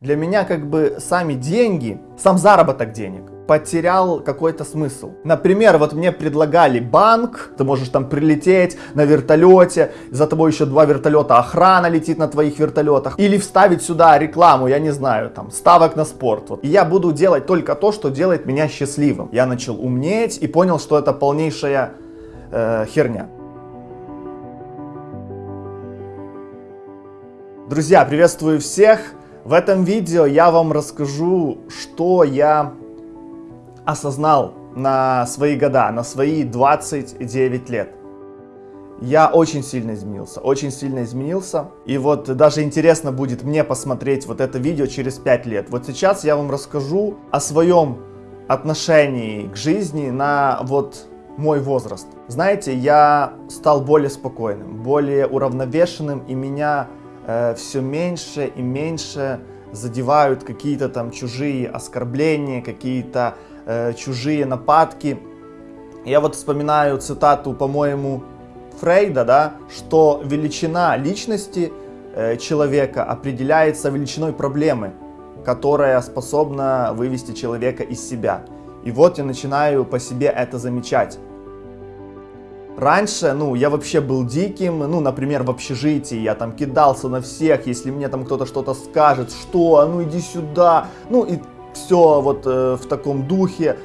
Для меня как бы сами деньги, сам заработок денег потерял какой-то смысл. Например, вот мне предлагали банк, ты можешь там прилететь на вертолете, за тобой еще два вертолета, охрана летит на твоих вертолетах, или вставить сюда рекламу, я не знаю, там, ставок на спорт. Вот. И я буду делать только то, что делает меня счастливым. Я начал умнеть и понял, что это полнейшая э, херня. Друзья, приветствую всех! В этом видео я вам расскажу, что я осознал на свои года, на свои 29 лет. Я очень сильно изменился, очень сильно изменился. И вот даже интересно будет мне посмотреть вот это видео через 5 лет. Вот сейчас я вам расскажу о своем отношении к жизни на вот мой возраст. Знаете, я стал более спокойным, более уравновешенным, и меня э, все меньше и меньше задевают какие-то там чужие оскорбления, какие-то э, чужие нападки. Я вот вспоминаю цитату, по-моему, Фрейда, да, что величина личности э, человека определяется величиной проблемы, которая способна вывести человека из себя. И вот я начинаю по себе это замечать. Раньше, ну, я вообще был диким, ну, например, в общежитии, я там кидался на всех, если мне там кто-то что-то скажет, что, а ну иди сюда, ну и все вот э, в таком духе,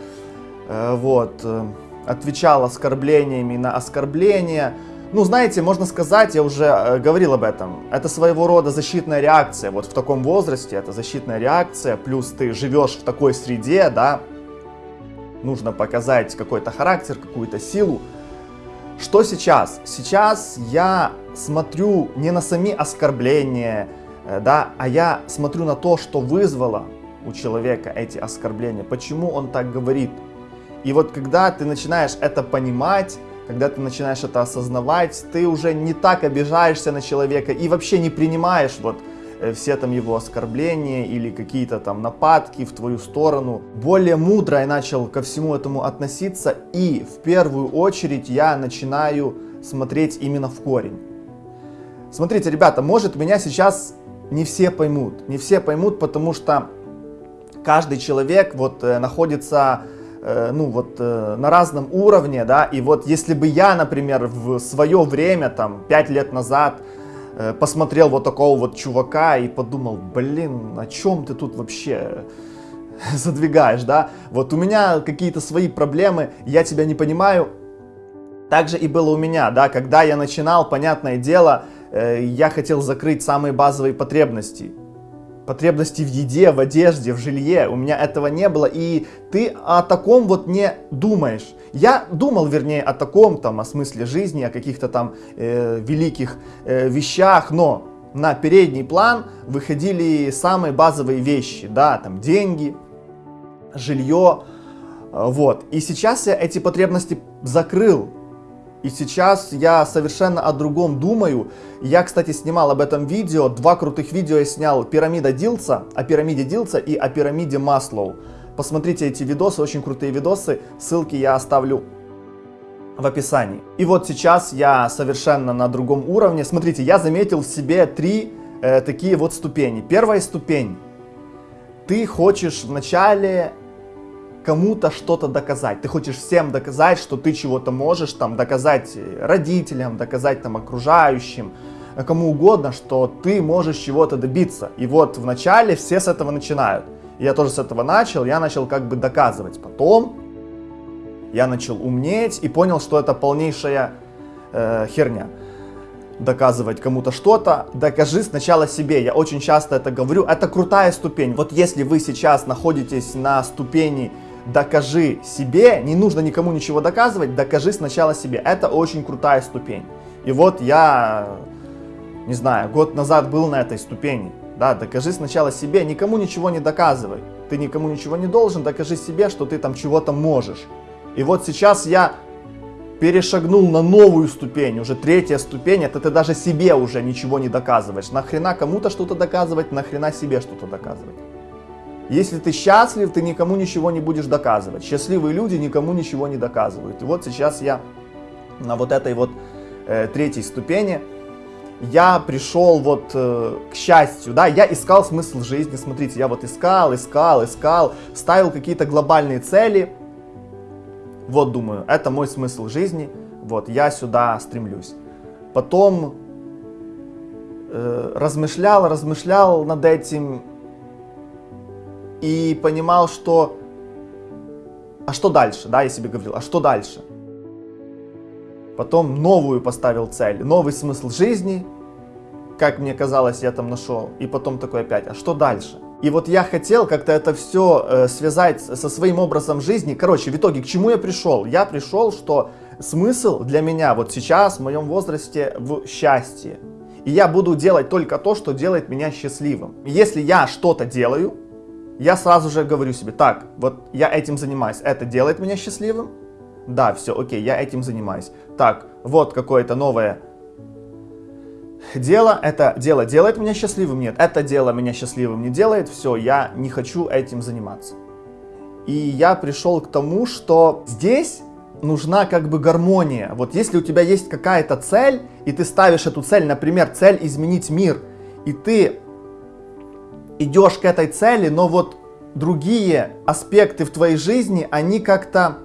э, вот, э, отвечал оскорблениями на оскорбления. Ну, знаете, можно сказать, я уже э, говорил об этом, это своего рода защитная реакция, вот в таком возрасте это защитная реакция, плюс ты живешь в такой среде, да, нужно показать какой-то характер, какую-то силу, что сейчас? Сейчас я смотрю не на сами оскорбления, э, да, а я смотрю на то, что вызвало у человека эти оскорбления, почему он так говорит. И вот когда ты начинаешь это понимать, когда ты начинаешь это осознавать, ты уже не так обижаешься на человека и вообще не принимаешь вот все там его оскорбления или какие-то там нападки в твою сторону. Более мудро я начал ко всему этому относиться и в первую очередь я начинаю смотреть именно в корень. Смотрите, ребята, может меня сейчас не все поймут, не все поймут, потому что каждый человек вот э, находится э, ну вот на разном уровне, да, и вот если бы я, например, в свое время, там, 5 лет назад, Э, посмотрел вот такого вот чувака и подумал, блин, о чем ты тут вообще задвигаешь, да? Вот у меня какие-то свои проблемы, я тебя не понимаю. Так же и было у меня, да, когда я начинал, понятное дело, э, я хотел закрыть самые базовые потребности потребности в еде, в одежде, в жилье. У меня этого не было, и ты о таком вот не думаешь. Я думал, вернее, о таком, там, о смысле жизни, о каких-то там э, великих э, вещах, но на передний план выходили самые базовые вещи, да, там, деньги, жилье, э, вот. И сейчас я эти потребности закрыл, и сейчас я совершенно о другом думаю. Я, кстати, снимал об этом видео. Два крутых видео я снял. Пирамида Дилца, о пирамиде Дилца и о пирамиде Маслоу. Посмотрите эти видосы, очень крутые видосы. Ссылки я оставлю в описании. И вот сейчас я совершенно на другом уровне. Смотрите, я заметил в себе три э, такие вот ступени. Первая ступень. Ты хочешь вначале кому-то что-то доказать. Ты хочешь всем доказать, что ты чего-то можешь, там, доказать родителям, доказать там окружающим, кому угодно, что ты можешь чего-то добиться. И вот вначале все с этого начинают. Я тоже с этого начал, я начал как бы доказывать. Потом я начал умнеть и понял, что это полнейшая э, херня. Доказывать кому-то что-то, докажи сначала себе. Я очень часто это говорю. Это крутая ступень. Вот если вы сейчас находитесь на ступени докажи себе, не нужно никому ничего доказывать, докажи сначала себе. Это очень крутая ступень. И вот я, не знаю, год назад был на этой ступени. Да, докажи сначала себе, никому ничего не доказывай. Ты никому ничего не должен, докажи себе, что ты там чего-то можешь. И вот сейчас я перешагнул на новую ступень, уже третья ступень, это ты даже себе уже ничего не доказываешь. Нахрена кому-то что-то доказывать, нахрена себе что-то доказывать. Если ты счастлив, ты никому ничего не будешь доказывать. Счастливые люди никому ничего не доказывают. И вот сейчас я на вот этой вот э, третьей ступени. я пришел вот э, к счастью, да, я искал смысл жизни, смотрите, я вот искал, искал, искал, ставил какие-то глобальные цели, вот думаю, это мой смысл жизни, вот я сюда стремлюсь. Потом э, размышлял, размышлял над этим и понимал, что а что дальше, да, я себе говорил, а что дальше? Потом новую поставил цель, новый смысл жизни, как мне казалось, я там нашел. И потом такой опять, а что дальше? И вот я хотел как-то это все э, связать со своим образом жизни. Короче, в итоге, к чему я пришел? Я пришел, что смысл для меня вот сейчас, в моем возрасте, в счастье. И я буду делать только то, что делает меня счастливым. Если я что-то делаю, я сразу же говорю себе, так, вот я этим занимаюсь, это делает меня счастливым? Да, все, окей, я этим занимаюсь. Так, вот какое-то новое дело, это дело делает меня счастливым? Нет, это дело меня счастливым не делает, все, я не хочу этим заниматься. И я пришел к тому, что здесь нужна как бы гармония. Вот если у тебя есть какая-то цель, и ты ставишь эту цель, например, цель изменить мир, и ты идешь к этой цели, но вот другие аспекты в твоей жизни, они как-то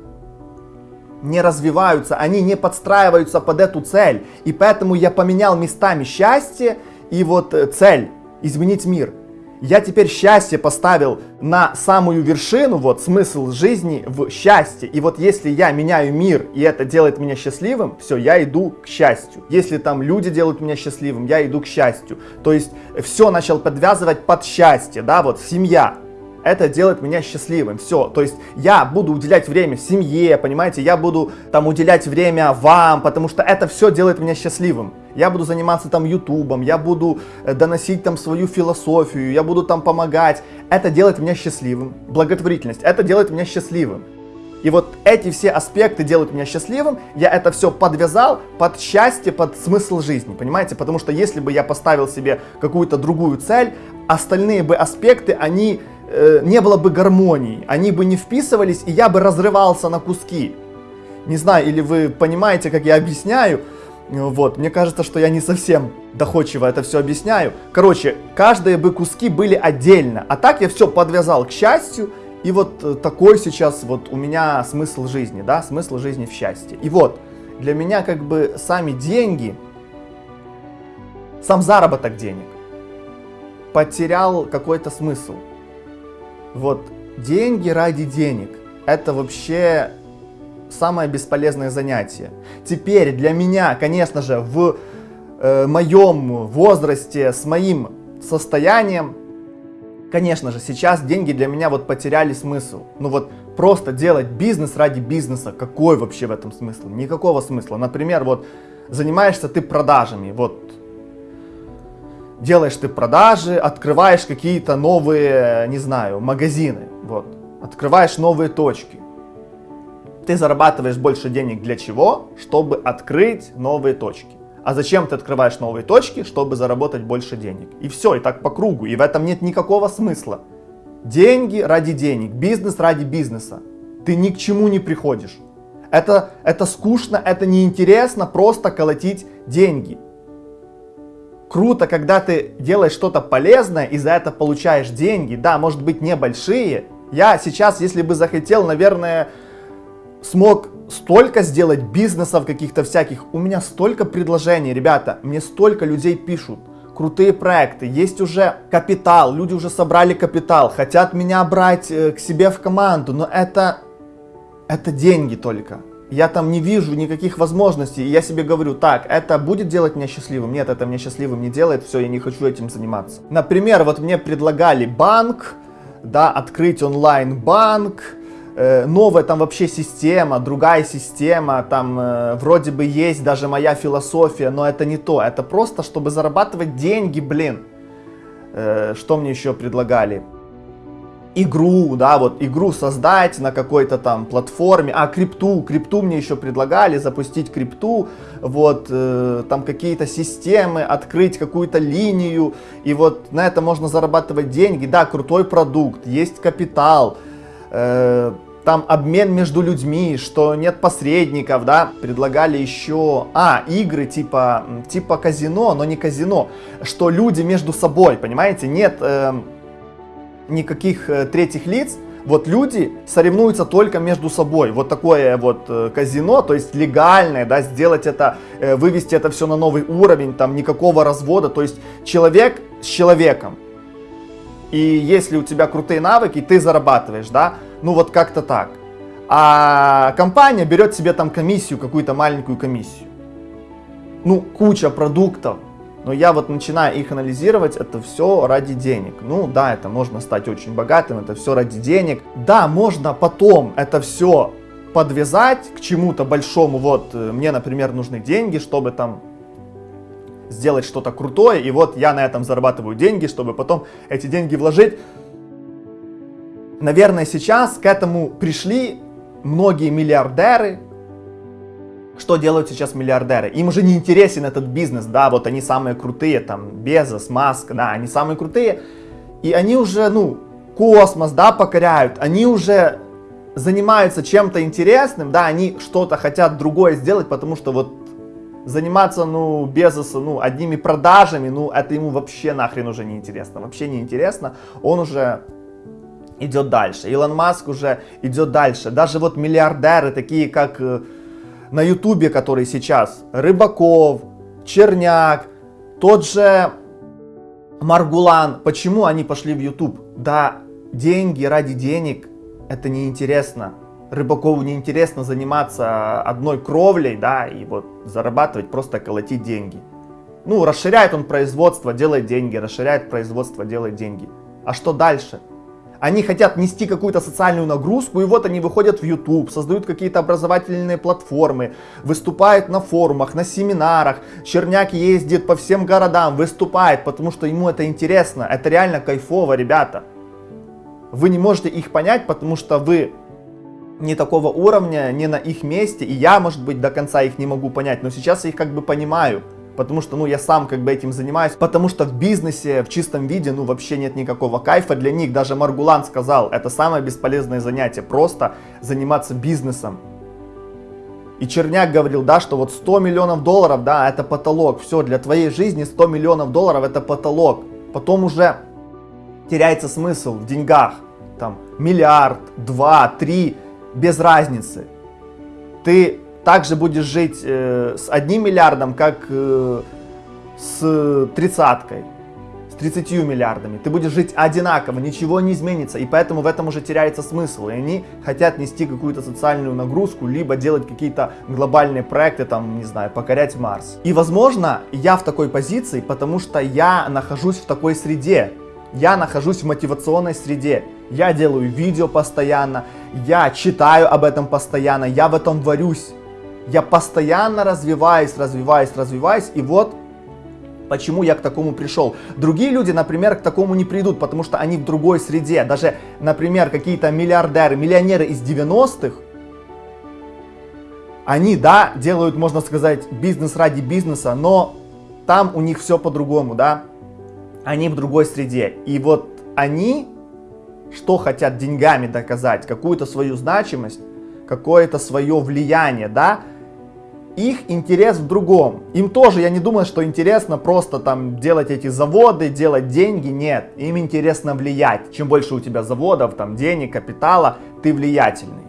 не развиваются, они не подстраиваются под эту цель. И поэтому я поменял местами счастье и вот э, цель изменить мир. Я теперь счастье поставил на самую вершину, вот смысл жизни в счастье. И вот если я меняю мир, и это делает меня счастливым, все, я иду к счастью. Если там люди делают меня счастливым, я иду к счастью. То есть все начал подвязывать под счастье, да, вот семья, это делает меня счастливым. Все, то есть я буду уделять время семье, понимаете, я буду там уделять время вам, потому что это все делает меня счастливым. Я буду заниматься там ютубом, я буду э, доносить там свою философию, я буду там помогать. Это делает меня счастливым. Благотворительность, это делает меня счастливым. И вот эти все аспекты делают меня счастливым, я это все подвязал под счастье, под смысл жизни, понимаете? Потому что если бы я поставил себе какую-то другую цель, остальные бы аспекты, они э, не было бы гармонии, они бы не вписывались, и я бы разрывался на куски. Не знаю, или вы понимаете, как я объясняю, вот, мне кажется, что я не совсем доходчиво это все объясняю. Короче, каждые бы куски были отдельно, а так я все подвязал к счастью, и вот э, такой сейчас вот у меня смысл жизни, да, смысл жизни в счастье. И вот, для меня как бы сами деньги, сам заработок денег потерял какой-то смысл. Вот деньги ради денег – это вообще самое бесполезное занятие. Теперь для меня, конечно же, в э, моем возрасте, с моим состоянием, конечно же, сейчас деньги для меня вот потеряли смысл. Ну вот просто делать бизнес ради бизнеса, какой вообще в этом смысл? Никакого смысла. Например, вот занимаешься ты продажами, вот делаешь ты продажи, открываешь какие-то новые, не знаю, магазины, вот, открываешь новые точки. Ты зарабатываешь больше денег для чего? Чтобы открыть новые точки. А зачем ты открываешь новые точки? Чтобы заработать больше денег. И все, и так по кругу. И в этом нет никакого смысла. Деньги ради денег, бизнес ради бизнеса. Ты ни к чему не приходишь. Это, это скучно, это неинтересно просто колотить деньги круто, когда ты делаешь что-то полезное и за это получаешь деньги. Да, может быть небольшие. Я сейчас, если бы захотел, наверное, смог столько сделать бизнесов каких-то всяких. У меня столько предложений, ребята, мне столько людей пишут. Крутые проекты, есть уже капитал, люди уже собрали капитал, хотят меня брать э, к себе в команду, но это, это деньги только я там не вижу никаких возможностей, и я себе говорю, так, это будет делать меня счастливым? Нет, это меня счастливым не делает, все, я не хочу этим заниматься. Например, вот мне предлагали банк, да, открыть онлайн-банк, э, новая там вообще система, другая система, там э, вроде бы есть даже моя философия, но это не то, это просто, чтобы зарабатывать деньги, блин. Э, что мне еще предлагали? Игру, да, вот игру создать на какой-то там платформе, а крипту, крипту мне еще предлагали, запустить крипту, вот, э, там какие-то системы, открыть какую-то линию, и вот на это можно зарабатывать деньги, да, крутой продукт, есть капитал, э, там обмен между людьми, что нет посредников, да, предлагали еще, а, игры типа, типа казино, но не казино, что люди между собой, понимаете, нет э, никаких э, третьих лиц, вот люди соревнуются только между собой. Вот такое вот э, казино, то есть легальное, да, сделать это, э, вывести это все на новый уровень, там никакого развода, то есть человек с человеком. И если у тебя крутые навыки, ты зарабатываешь, да, ну вот как-то так. А компания берет себе там комиссию, какую-то маленькую комиссию. Ну, куча продуктов, но я вот начинаю их анализировать, это все ради денег. Ну да, это можно стать очень богатым, это все ради денег. Да, можно потом это все подвязать к чему-то большому. Вот э, мне, например, нужны деньги, чтобы там сделать что-то крутое, и вот я на этом зарабатываю деньги, чтобы потом эти деньги вложить. Наверное, сейчас к этому пришли многие миллиардеры, что делают сейчас миллиардеры? Им уже не интересен этот бизнес, да, вот они самые крутые, там, Безос, Маск, да, они самые крутые, и они уже, ну, космос, да, покоряют, они уже занимаются чем-то интересным, да, они что-то хотят другое сделать, потому что вот заниматься, ну, Безоса, ну, одними продажами, ну, это ему вообще нахрен уже не интересно, вообще не интересно, он уже идет дальше, Илон Маск уже идет дальше, даже вот миллиардеры, такие как э, на ютубе, который сейчас, Рыбаков, Черняк, тот же Маргулан, почему они пошли в YouTube? Да, деньги ради денег, это неинтересно. Рыбакову неинтересно заниматься одной кровлей, да, и вот зарабатывать, просто колотить деньги. Ну, расширяет он производство, делает деньги, расширяет производство, делает деньги. А что дальше? Они хотят нести какую-то социальную нагрузку, и вот они выходят в YouTube, создают какие-то образовательные платформы, выступают на форумах, на семинарах. Черняк ездит по всем городам, выступает, потому что ему это интересно. Это реально кайфово, ребята. Вы не можете их понять, потому что вы не такого уровня, не на их месте, и я, может быть, до конца их не могу понять, но сейчас я их как бы понимаю потому что, ну, я сам как бы этим занимаюсь, потому что в бизнесе в чистом виде, ну, вообще нет никакого кайфа для них. Даже Маргулан сказал, это самое бесполезное занятие, просто заниматься бизнесом. И Черняк говорил, да, что вот 100 миллионов долларов, да, это потолок. Все, для твоей жизни 100 миллионов долларов это потолок. Потом уже теряется смысл в деньгах. Там миллиард, два, три, без разницы. Ты также будешь жить э, с одним миллиардом, как э, с тридцаткой, с 30 миллиардами. Ты будешь жить одинаково, ничего не изменится, и поэтому в этом уже теряется смысл. И они хотят нести какую-то социальную нагрузку, либо делать какие-то глобальные проекты, там, не знаю, покорять Марс. И, возможно, я в такой позиции, потому что я нахожусь в такой среде. Я нахожусь в мотивационной среде. Я делаю видео постоянно, я читаю об этом постоянно, я в этом варюсь. Я постоянно развиваюсь, развиваюсь, развиваюсь, и вот Почему я к такому пришел? Другие люди, например, к такому не придут, потому что они в другой среде. Даже, например, какие-то миллиардеры, миллионеры из 90-х, они, да, делают, можно сказать, бизнес ради бизнеса, но там у них все по-другому, да. Они в другой среде. И вот они, что хотят деньгами доказать, какую-то свою значимость, какое-то свое влияние, да, их интерес в другом. Им тоже, я не думаю, что интересно просто там делать эти заводы, делать деньги, нет. Им интересно влиять. Чем больше у тебя заводов, там денег, капитала, ты влиятельный.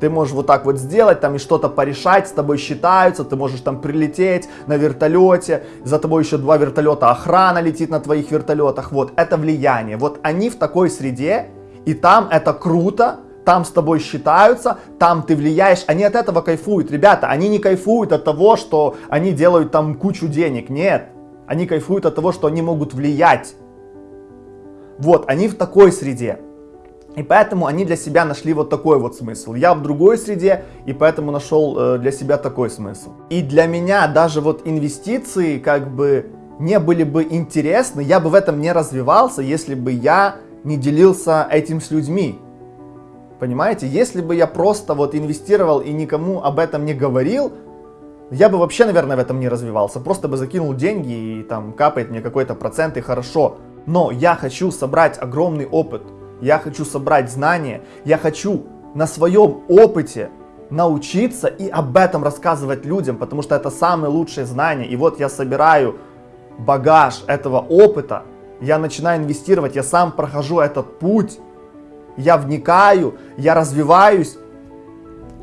Ты можешь вот так вот сделать, там и что-то порешать, с тобой считаются, ты можешь там прилететь на вертолете, за тобой еще два вертолета, охрана летит на твоих вертолетах, вот, это влияние. Вот они в такой среде, и там это круто, там с тобой считаются, там ты влияешь, они от этого кайфуют. Ребята, они не кайфуют от того, что они делают там кучу денег, нет. Они кайфуют от того, что они могут влиять. Вот, они в такой среде. И поэтому они для себя нашли вот такой вот смысл. Я в другой среде, и поэтому нашел э, для себя такой смысл. И для меня даже вот инвестиции как бы не были бы интересны, я бы в этом не развивался, если бы я не делился этим с людьми. Понимаете, если бы я просто вот инвестировал и никому об этом не говорил, я бы вообще, наверное, в этом не развивался. Просто бы закинул деньги и там капает мне какой-то процент и хорошо. Но я хочу собрать огромный опыт. Я хочу собрать знания. Я хочу на своем опыте научиться и об этом рассказывать людям, потому что это самые лучшие знания. И вот я собираю багаж этого опыта, я начинаю инвестировать, я сам прохожу этот путь, я вникаю, я развиваюсь,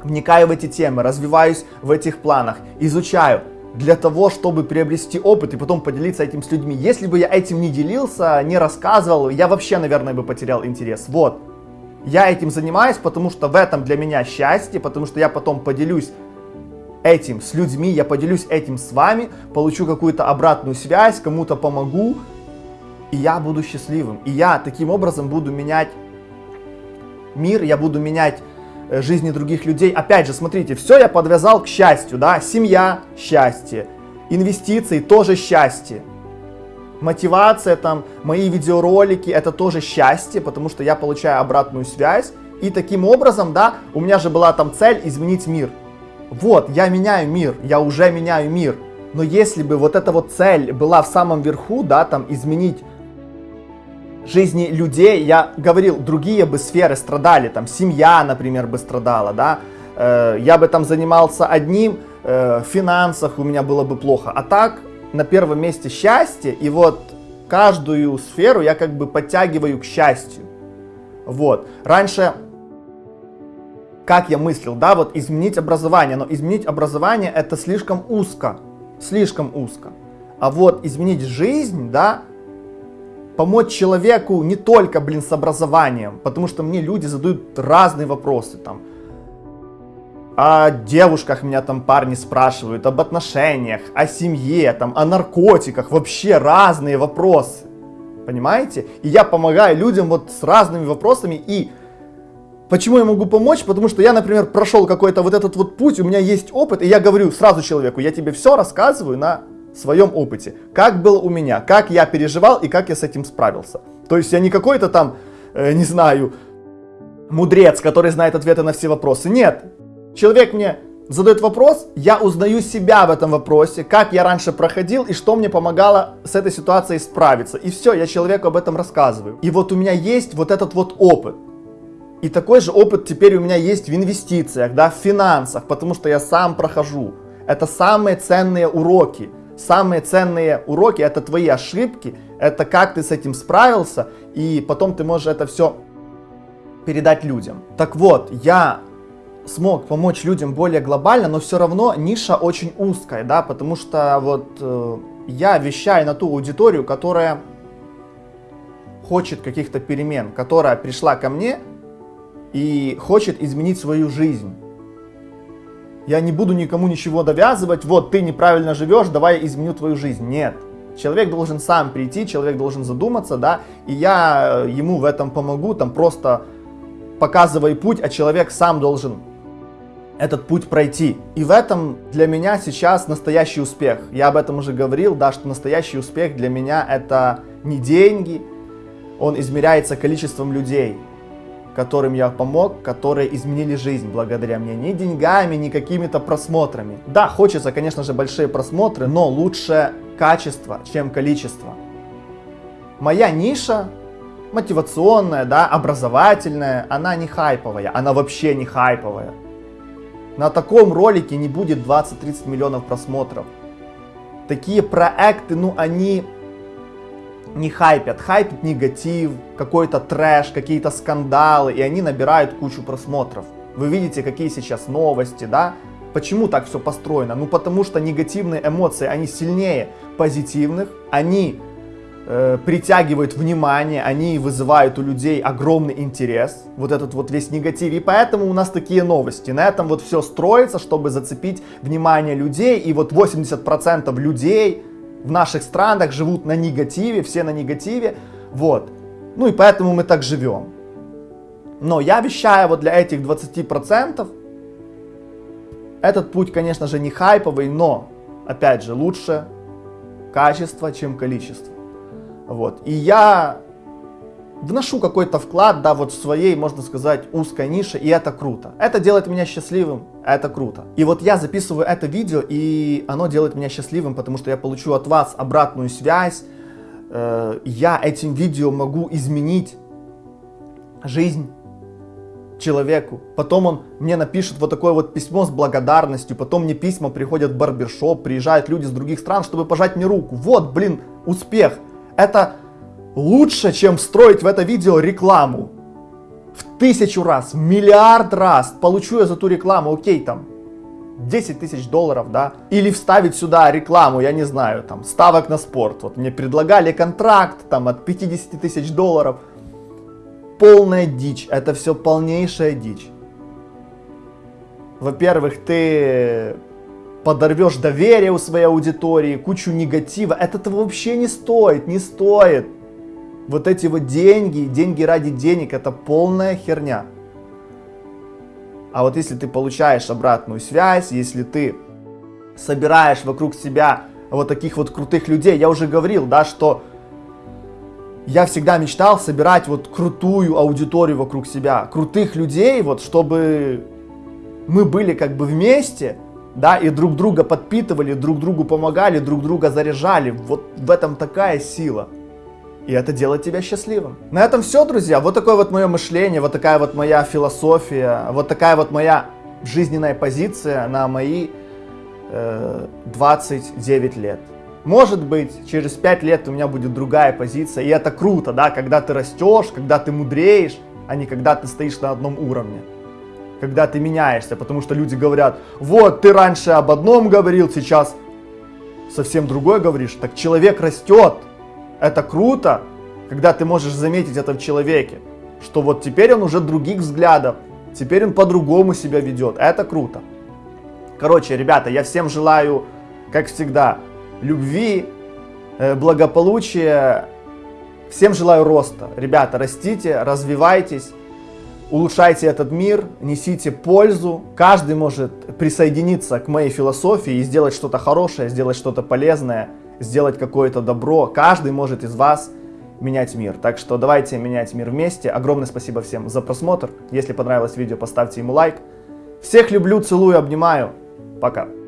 вникаю в эти темы, развиваюсь в этих планах, изучаю для того, чтобы приобрести опыт и потом поделиться этим с людьми. Если бы я этим не делился, не рассказывал, я вообще, наверное, бы потерял интерес. Вот. Я этим занимаюсь, потому что в этом для меня счастье, потому что я потом поделюсь этим с людьми, я поделюсь этим с вами, получу какую-то обратную связь, кому-то помогу, и я буду счастливым. И я таким образом буду менять мир, я буду менять э, жизни других людей. Опять же, смотрите, все я подвязал к счастью, да, семья – счастье, инвестиции – тоже счастье, мотивация, там, мои видеоролики – это тоже счастье, потому что я получаю обратную связь. И таким образом, да, у меня же была там цель изменить мир. Вот, я меняю мир, я уже меняю мир. Но если бы вот эта вот цель была в самом верху, да, там, изменить жизни людей, я говорил, другие бы сферы страдали, там, семья, например, бы страдала, да, э, я бы там занимался одним, э, в финансах у меня было бы плохо. А так, на первом месте счастье, и вот каждую сферу я как бы подтягиваю к счастью. Вот. Раньше, как я мыслил, да, вот изменить образование, но изменить образование это слишком узко, слишком узко. А вот изменить жизнь, да, помочь человеку не только, блин, с образованием, потому что мне люди задают разные вопросы, там, о девушках меня там парни спрашивают, об отношениях, о семье, там, о наркотиках, вообще разные вопросы. Понимаете? И я помогаю людям вот с разными вопросами. И почему я могу помочь? Потому что я, например, прошел какой-то вот этот вот путь, у меня есть опыт, и я говорю сразу человеку, я тебе все рассказываю на своем опыте. Как было у меня, как я переживал и как я с этим справился. То есть я не какой-то там, э, не знаю, мудрец, который знает ответы на все вопросы. Нет, Человек мне задает вопрос, я узнаю себя в этом вопросе, как я раньше проходил и что мне помогало с этой ситуацией справиться. И все, я человеку об этом рассказываю. И вот у меня есть вот этот вот опыт. И такой же опыт теперь у меня есть в инвестициях, да, в финансах, потому что я сам прохожу. Это самые ценные уроки. Самые ценные уроки это твои ошибки, это как ты с этим справился, и потом ты можешь это все передать людям. Так вот, я смог помочь людям более глобально, но все равно ниша очень узкая, да, потому что вот э, я вещаю на ту аудиторию, которая хочет каких-то перемен, которая пришла ко мне и хочет изменить свою жизнь. Я не буду никому ничего довязывать, вот ты неправильно живешь, давай изменю твою жизнь. Нет. Человек должен сам прийти, человек должен задуматься, да, и я э, ему в этом помогу, там просто показывай путь, а человек сам должен этот путь пройти. И в этом для меня сейчас настоящий успех. Я об этом уже говорил, да, что настоящий успех для меня это не деньги, он измеряется количеством людей, которым я помог, которые изменили жизнь благодаря мне. Не деньгами, не какими-то просмотрами. Да, хочется, конечно же, большие просмотры, но лучше качество, чем количество. Моя ниша мотивационная, да, образовательная, она не хайповая, она вообще не хайповая. На таком ролике не будет 20-30 миллионов просмотров. Такие проекты, ну они не хайпят. Хайпит негатив, какой-то трэш, какие-то скандалы, и они набирают кучу просмотров. Вы видите, какие сейчас новости, да? Почему так все построено? Ну потому что негативные эмоции, они сильнее позитивных, они э, притягивают внимание, они вызывают у людей огромный интерес, вот этот вот весь негатив. И поэтому у нас такие новости. На этом вот все строится, чтобы зацепить внимание людей. И вот 80% людей в наших странах живут на негативе, все на негативе. Вот. Ну и поэтому мы так живем. Но я вещаю вот для этих 20%, этот путь, конечно же, не хайповый, но, опять же, лучше качество, чем количество. Вот. И я вношу какой-то вклад, да, вот в своей, можно сказать, узкой нише, и это круто. Это делает меня счастливым, это круто. И вот я записываю это видео, и оно делает меня счастливым, потому что я получу от вас обратную связь, э, я этим видео могу изменить жизнь человеку. Потом он мне напишет вот такое вот письмо с благодарностью. Потом мне письма приходят в барбершоп, приезжают люди с других стран, чтобы пожать мне руку. Вот, блин, успех. Это лучше, чем строить в это видео рекламу. В тысячу раз, миллиард раз. Получу я за ту рекламу, окей, там, 10 тысяч долларов, да, или вставить сюда рекламу, я не знаю, там, ставок на спорт. Вот мне предлагали контракт, там, от 50 тысяч долларов. Полная дичь, это все полнейшая дичь. Во-первых, ты подорвешь доверие у своей аудитории, кучу негатива. Это того вообще не стоит, не стоит. Вот эти вот деньги, деньги ради денег, это полная херня. А вот если ты получаешь обратную связь, если ты собираешь вокруг себя вот таких вот крутых людей, я уже говорил, да, что я всегда мечтал собирать вот крутую аудиторию вокруг себя, крутых людей, вот чтобы мы были как бы вместе, да, и друг друга подпитывали, друг другу помогали, друг друга заряжали. Вот в этом такая сила. И это делает тебя счастливым. На этом все, друзья. Вот такое вот мое мышление, вот такая вот моя философия, вот такая вот моя жизненная позиция на мои э, 29 лет. Может быть, через 5 лет у меня будет другая позиция, и это круто, да, когда ты растешь, когда ты мудреешь, а не когда ты стоишь на одном уровне. Когда ты меняешься, потому что люди говорят, вот, ты раньше об одном говорил, сейчас совсем другое говоришь. Так человек растет, это круто, когда ты можешь заметить это в человеке, что вот теперь он уже других взглядов, теперь он по-другому себя ведет. Это круто. Короче, ребята, я всем желаю, как всегда, любви, э, благополучия. Всем желаю роста. Ребята, растите, развивайтесь, улучшайте этот мир, несите пользу. Каждый может присоединиться к моей философии и сделать что-то хорошее, сделать что-то полезное сделать какое-то добро. Каждый может из вас менять мир. Так что давайте менять мир вместе. Огромное спасибо всем за просмотр. Если понравилось видео, поставьте ему лайк. Всех люблю, целую, обнимаю. Пока.